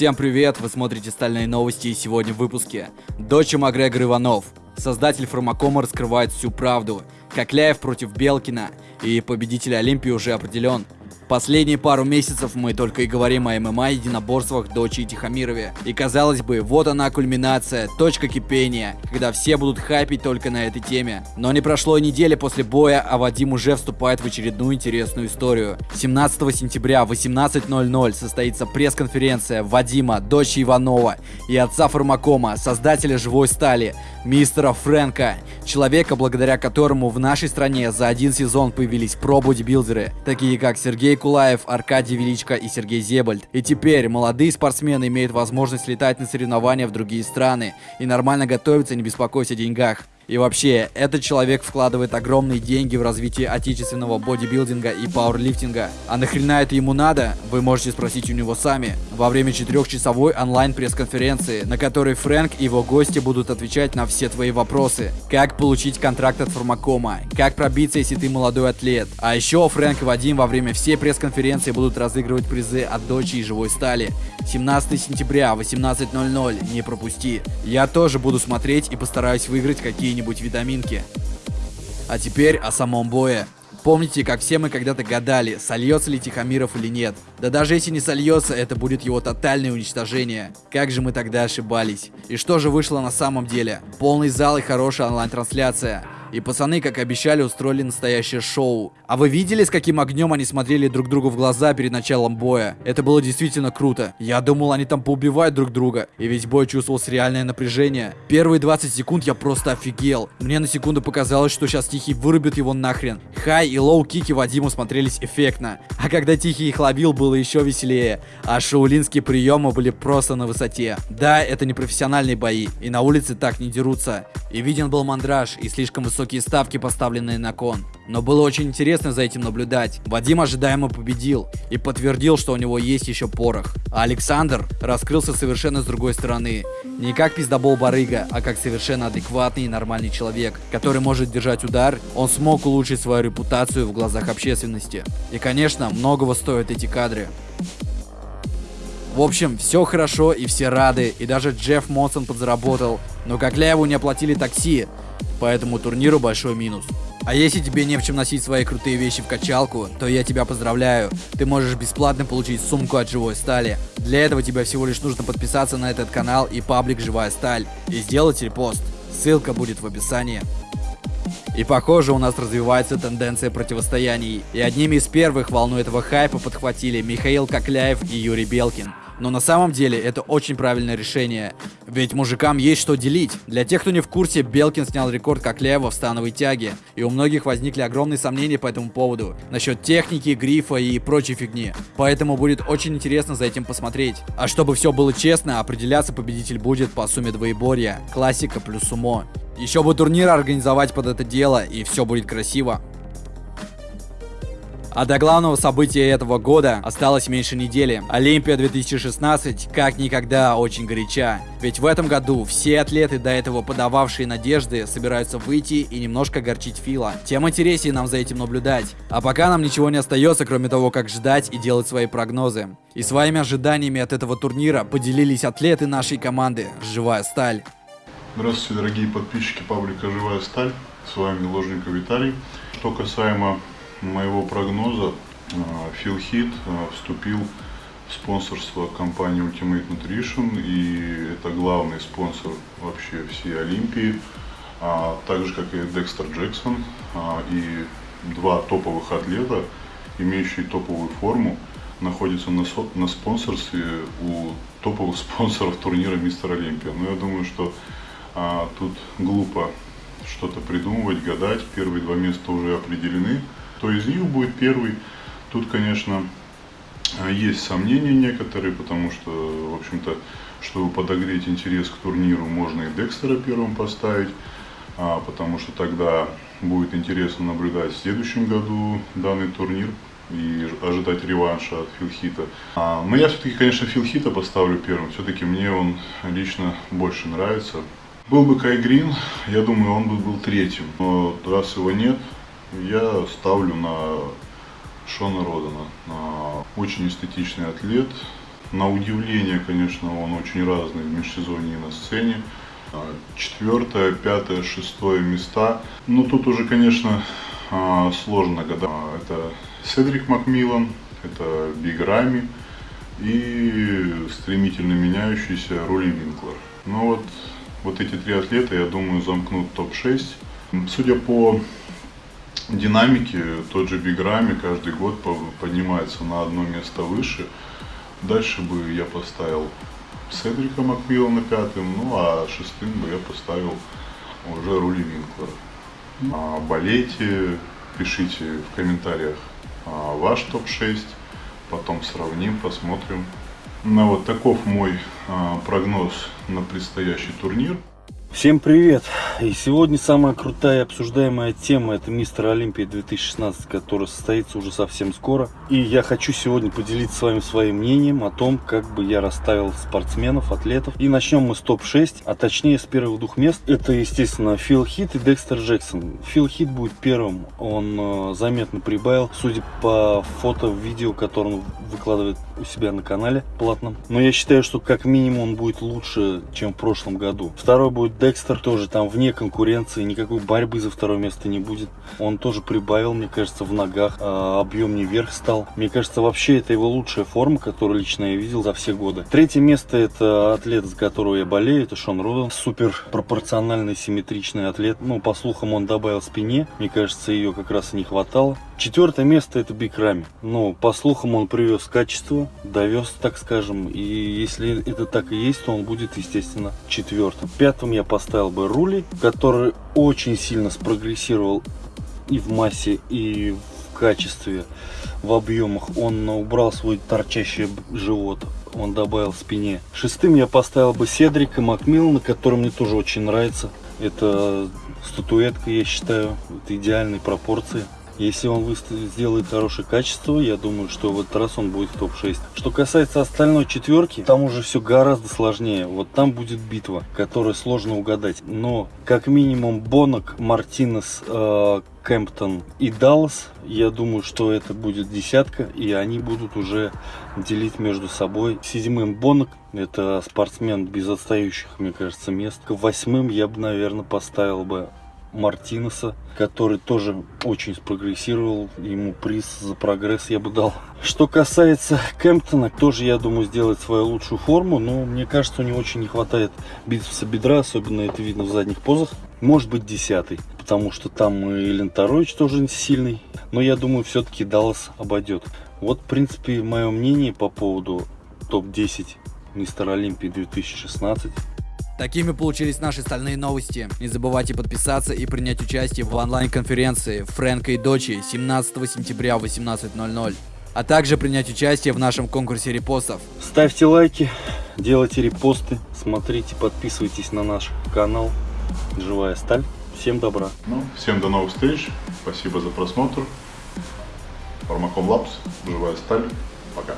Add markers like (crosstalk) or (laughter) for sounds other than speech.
Всем привет, вы смотрите «Стальные новости» и сегодня в выпуске. Дочь Макгрегор Иванов. Создатель Фармакома раскрывает всю правду. Кокляев против Белкина. И победитель Олимпии уже определен. Последние пару месяцев мы только и говорим о ММА единоборствах Дочи и Тихомирове. И казалось бы, вот она кульминация, точка кипения, когда все будут хайпить только на этой теме. Но не прошло и недели после боя, а Вадим уже вступает в очередную интересную историю. 17 сентября в 18.00 состоится пресс-конференция Вадима, дочи Иванова и отца Фармакома, создателя Живой Стали, мистера Фрэнка, человека, благодаря которому в нашей стране за один сезон появились про-бодибилдеры, такие как Сергей Кулаев, Аркадий Величко и Сергей Зебальд. И теперь молодые спортсмены имеют возможность летать на соревнования в другие страны и нормально готовиться, не беспокоясь о деньгах. И вообще, этот человек вкладывает огромные деньги в развитие отечественного бодибилдинга и пауэрлифтинга. А нахрена это ему надо? Вы можете спросить у него сами. Во время четырехчасовой онлайн пресс-конференции, на которой Фрэнк и его гости будут отвечать на все твои вопросы. Как получить контракт от Фармакома? Как пробиться, если ты молодой атлет? А еще Фрэнк и Вадим во время всей пресс-конференции будут разыгрывать призы от дочи и живой стали. 17 сентября, 18.00, не пропусти. Я тоже буду смотреть и постараюсь выиграть какие-нибудь какие-нибудь витаминки. А теперь о самом бое. Помните, как все мы когда-то гадали, сольется ли Тихомиров или нет. Да даже если не сольется, это будет его тотальное уничтожение. Как же мы тогда ошибались. И что же вышло на самом деле? Полный зал и хорошая онлайн-трансляция. И пацаны, как обещали, устроили настоящее шоу. А вы видели, с каким огнем они смотрели друг другу в глаза перед началом боя? Это было действительно круто. Я думал, они там поубивают друг друга. И весь бой чувствовалось реальное напряжение. Первые 20 секунд я просто офигел. Мне на секунду показалось, что сейчас Тихий вырубит его нахрен. High и low kick и Вадима смотрелись эффектно. А когда Тихий их ловил, было еще веселее. А шаолиньские приемы были просто на высоте. Да, это не профессиональные бои. И на улице так не дерутся. И виден был мандраж и слишком высокие ставки, поставленные на кон. Но было очень интересно за этим наблюдать. Вадим ожидаемо победил и подтвердил, что у него есть еще порох. А Александр раскрылся совершенно с другой стороны. Не как пиздобол барыга, а как совершенно адекватный и нормальный человек, который может держать удар, он смог улучшить свою репутацию в глазах общественности. И конечно, многого стоят эти кадры. В общем, все хорошо и все рады, и даже Джефф Монсон подзаработал, но Кокляеву не оплатили такси, поэтому турниру большой минус. А если тебе не в чем носить свои крутые вещи в качалку, то я тебя поздравляю. Ты можешь бесплатно получить сумку от Живой Стали. Для этого тебе всего лишь нужно подписаться на этот канал и паблик Живая Сталь и сделать репост. Ссылка будет в описании. И похоже, у нас развивается тенденция противостояний. И одними из первых волну этого хайпа подхватили Михаил Кокляев и Юрий Белкин. Но на самом деле это очень правильное решение. Ведь мужикам есть что делить. Для тех, кто не в курсе, Белкин снял рекорд Кокляева в становой тяге. И у многих возникли огромные сомнения по этому поводу. Насчет техники, грифа и прочей фигни. Поэтому будет очень интересно за этим посмотреть. А чтобы все было честно, определяться победитель будет по сумме двоеборья. Классика плюс умо. Еще бы турнир организовать под это дело, и все будет красиво. А до главного события этого года осталось меньше недели. Олимпия 2016 как никогда очень горяча. Ведь в этом году все атлеты, до этого подававшие надежды, собираются выйти и немножко горчить Фила. Тем интереснее нам за этим наблюдать. А пока нам ничего не остается, кроме того, как ждать и делать свои прогнозы. И своими ожиданиями от этого турнира поделились атлеты нашей команды «Живая сталь». Здравствуйте, дорогие подписчики паблика «Живая сталь». С вами Ложников Виталий. Что касаемо моего прогноза Phil Heath вступил в спонсорство компании Ultimate Nutrition и это главный спонсор вообще всей Олимпии, а, так же как и Декстер Джексон а, и два топовых атлета, имеющие топовую форму, находятся на, со, на спонсорстве у топовых (laughs) спонсоров турнира Мистер Олимпия. Но я думаю, что а, тут глупо что-то придумывать, гадать. Первые два места уже определены кто из них будет первый. Тут, конечно, есть сомнения некоторые, потому что, в общем-то, чтобы подогреть интерес к турниру, можно и Декстера первым поставить, а, потому что тогда будет интересно наблюдать в следующем году данный турнир и ожидать реванша от Филхита. А, но я все-таки, конечно, Филхита поставлю первым. Все-таки мне он лично больше нравится. Был бы Кай Грин, я думаю, он бы был третьим. Но раз его нет, я ставлю на Шона Родана. Очень эстетичный атлет, На удивление, конечно, он очень разный в межсезонье и на сцене. А, Четвертое, пятое, шестое места. Ну, тут уже, конечно, а, сложно гадать. А, Это Седрик Макмиллан, это Биг Рами и стремительно меняющийся Роули Винклер. Ну вот, вот эти три атлета, я думаю, замкнут топ-6. Судя по динамике, тот же Биг Рами каждый год по- поднимается на одно место выше. Дальше бы я поставил Седрика Макмиллана пятым, ну а шестым бы я поставил уже Рули Винклера. А, болейте, пишите в комментариях а, ваш топ-6, потом сравним, посмотрим. Ну вот таков мой а, прогноз на предстоящий турнир. Всем привет! И сегодня самая крутая обсуждаемая тема это Мистер Олимпия 2016, который состоится уже совсем скоро. И я хочу сегодня поделиться с вами своим мнением о том, как бы я расставил спортсменов, атлетов. И начнем мы с топ-6, а точнее с первых двух мест. Это, естественно, Фил Хит и Декстер Джексон. Фил Хит будет первым, он э, заметно прибавил, судя по фото, видео, которые он выкладывает у себя на канале платном. Но я считаю, что как минимум он будет лучше, чем в прошлом году. Второй будет Декстер, тоже там вне конкуренции, никакой борьбы за второе место не будет. Он тоже прибавил, мне кажется, в ногах, а, объемнее вверх стал. Мне кажется, вообще это его лучшая форма, которую лично я видел за все годы. Третье место это атлет, за которого я болею, это Шон Роден. Супер пропорциональный, симметричный атлет. Ну, по слухам, он добавил спине. Мне кажется, ее как раз и не хватало. Четвертое место это Биг Рами. Ну, по слухам, он привез качество, довез, так скажем. И если это так и есть, то он будет, естественно, четвертым. Пятым я поставил бы Рули, который очень сильно спрогрессировал и в массе, и в качестве, в объемах. Он убрал свой торчащий живот, он добавил спине. Шестым я поставил бы Седрика Макмиллана, который мне тоже очень нравится. Это статуэтка, я считаю, это идеальные пропорции. Если он выставит, сделает хорошее качество, я думаю, что в этот раз он будет в топ-6. Что касается остальной четверки, там уже все гораздо сложнее. Вот там будет битва, которую сложно угадать. Но как минимум Бонок, Мартинес, э, Кемптон и Даллас, я думаю, что это будет десятка, и они будут уже делить между собой. Седьмым Бонок, это спортсмен без отстающих, мне кажется, мест. Восьмым я бы, наверное, поставил бы Мартинеса, который тоже очень спрогрессировал. Ему приз за прогресс я бы дал. Что касается Кемптона, тоже, я думаю, сделает свою лучшую форму, но мне кажется, у него очень не хватает бицепса бедра, особенно это видно в задних позах. Может быть, десятый, потому что там и Ленторович тоже сильный. Но я думаю, все-таки Даллас обойдет. Вот, в принципе, мое мнение по поводу топ-10 Мистер Олимпии 2016. Такими получились наши стальные новости. Не забывайте подписаться и принять участие в онлайн-конференции Фрэнка и Дочи 17 сентября в 18.00. А также принять участие в нашем конкурсе репостов. Ставьте лайки, делайте репосты, смотрите, подписывайтесь на наш канал Живая Сталь. Всем добра. Ну, всем до новых встреч, спасибо за просмотр. Фармаком Лапс, живая сталь, пока.